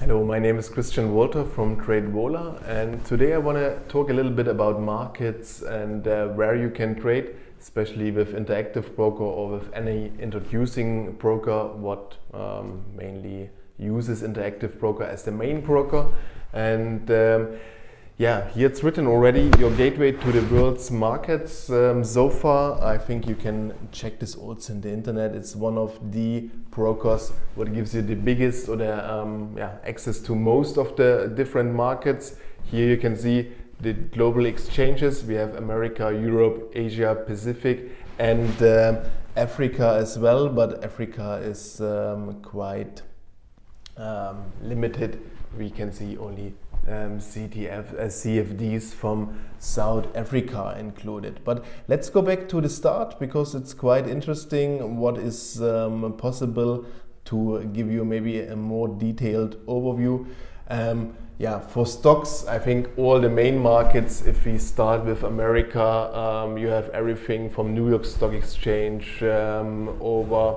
Hello, my name is Christian Walter from TradeVola and today I want to talk a little bit about markets and uh, where you can trade, especially with Interactive Broker or with any introducing broker, what um, mainly uses Interactive Broker as the main broker. And um, yeah, here it's written already, your gateway to the world's markets. Um, so far, I think you can check this also in the internet. It's one of the brokers what gives you the biggest or the um, yeah, access to most of the different markets. Here you can see the global exchanges. We have America, Europe, Asia, Pacific and um, Africa as well, but Africa is um, quite um, limited. We can see only um, CTF, uh, CFDs from South Africa included. But let's go back to the start because it's quite interesting what is um, possible to give you maybe a more detailed overview. Um, yeah, for stocks, I think all the main markets, if we start with America, um, you have everything from New York Stock Exchange um, over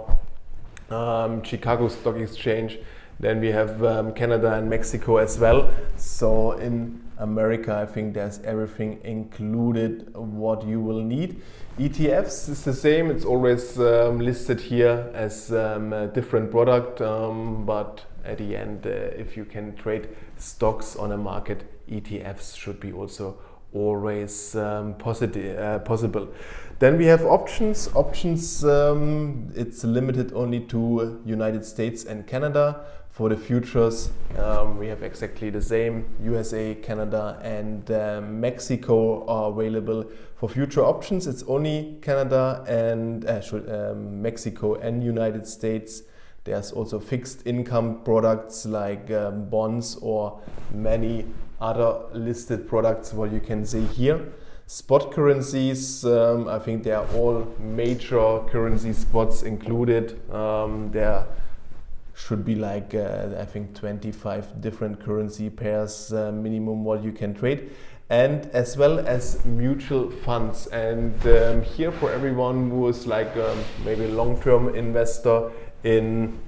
um, Chicago Stock Exchange, then we have um, Canada and Mexico as well. So in America, I think there's everything included what you will need. ETFs is the same. It's always um, listed here as um, a different product, um, but at the end, uh, if you can trade stocks on a market, ETFs should be also always um, positive, uh, possible. Then we have options. Options, um, it's limited only to United States and Canada. For the futures, um, we have exactly the same. USA, Canada and uh, Mexico are available. For future options, it's only Canada and uh, um, Mexico and United States. There's also fixed income products like um, bonds or many other listed products what you can see here. Spot currencies, um, I think they are all major currency spots included. Um, there should be like uh, I think 25 different currency pairs uh, minimum what you can trade. And as well as mutual funds. And um, here for everyone who is like um, maybe a long-term investor in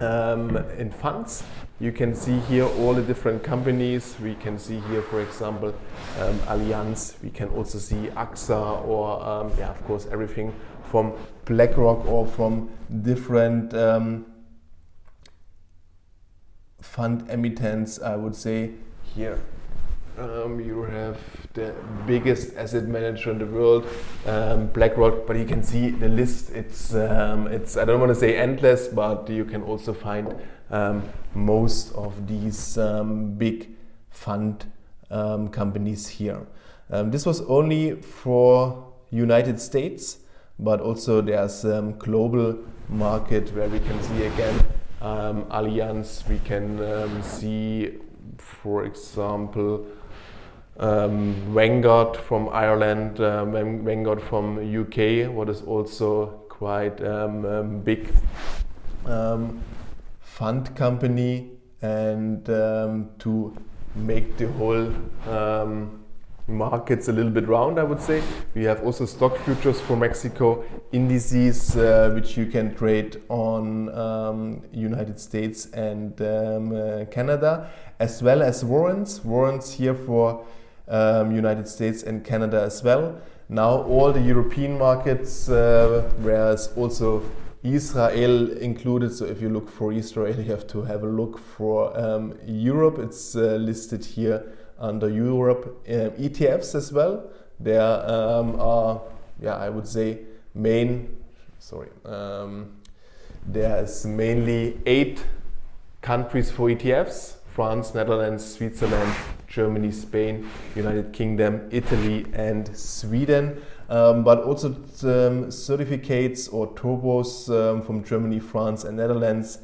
um, in funds you can see here all the different companies. We can see here for example um, Allianz. We can also see AXA or um, yeah of course everything from BlackRock or from different um, fund emittents, I would say here. Um, you have the biggest asset manager in the world, um, BlackRock, but you can see the list. It's, um, it's I don't want to say endless, but you can also find um, most of these um, big fund um, companies here. this was only for United States, but also there's global market where we can see again um, we can um, see, for example, um, Vanguard from Ireland, uh, Vanguard from UK, what is also quite um, um, big um, fund company and to make the whole markets a little bit round, I would say. We have also stock futures for Mexico, indices uh, which you can trade on um, United States and um, uh, Canada, as well as warrants. Warrants here for um, United States and Canada as well. Now all the European markets, uh, whereas also Israel included. So if you look for Israel, you have to have a look for um, Europe. It's uh, listed here under Europe uh, ETFs as well. There um, are, yeah, I would say main, sorry, um, there's mainly eight countries for ETFs, France, Netherlands, Switzerland, Germany, Spain, United Kingdom, Italy and Sweden. Um, but also um, certificates or turbos um, from Germany, France and Netherlands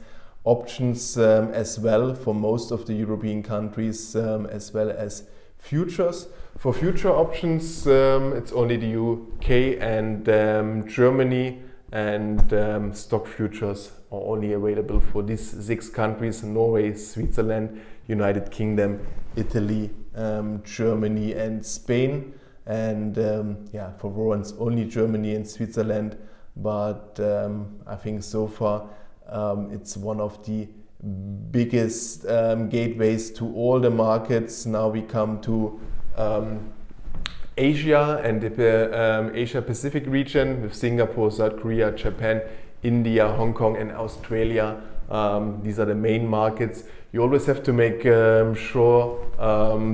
options um, as well for most of the European countries um, as well as futures. For future options um, it's only the UK and um, Germany and um, stock futures are only available for these six countries Norway, Switzerland, United Kingdom, Italy, um, Germany and Spain and yeah for warrants only Germany and Switzerland but I think so far um, it's one of the biggest um, gateways to all the markets. Now we come to um, Asia and the um, Asia Pacific region with Singapore, South Korea, Japan, India, Hong Kong and Australia. Um, these are the main markets. You always have to make um, sure,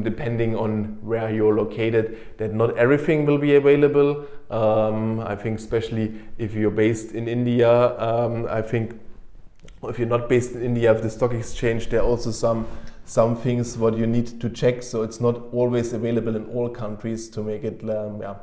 depending on where you're located, that not everything will be available. I think especially if you're based in India, I think if you're not based in India the stock exchange, there are also some some things what you need to check. So it's not always available in all countries to make it um, yeah,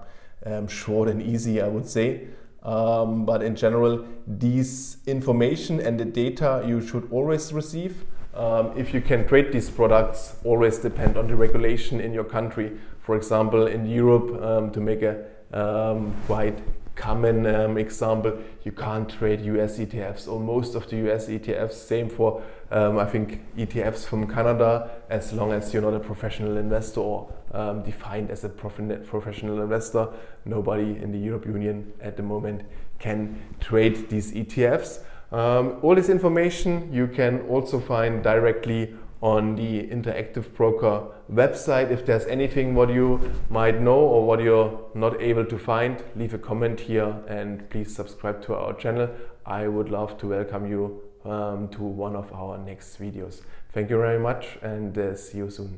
um, short and easy, I would say. Um, but in general, these information and the data you should always receive. Um, if you can trade these products, always depend on the regulation in your country. For example, in Europe, um, to make a um, quite common um, example, you can't trade US ETFs or most of the US ETFs. Same for, um, I think, ETFs from Canada, as long as you're not a professional investor or um, defined as a prof professional investor. Nobody in the European Union at the moment can trade these ETFs. Um, all this information you can also find directly on the Interactive Broker website. If there's anything what you might know or what you're not able to find, leave a comment here and please subscribe to our channel. I would love to welcome you um, to one of our next videos. Thank you very much and uh, see you soon.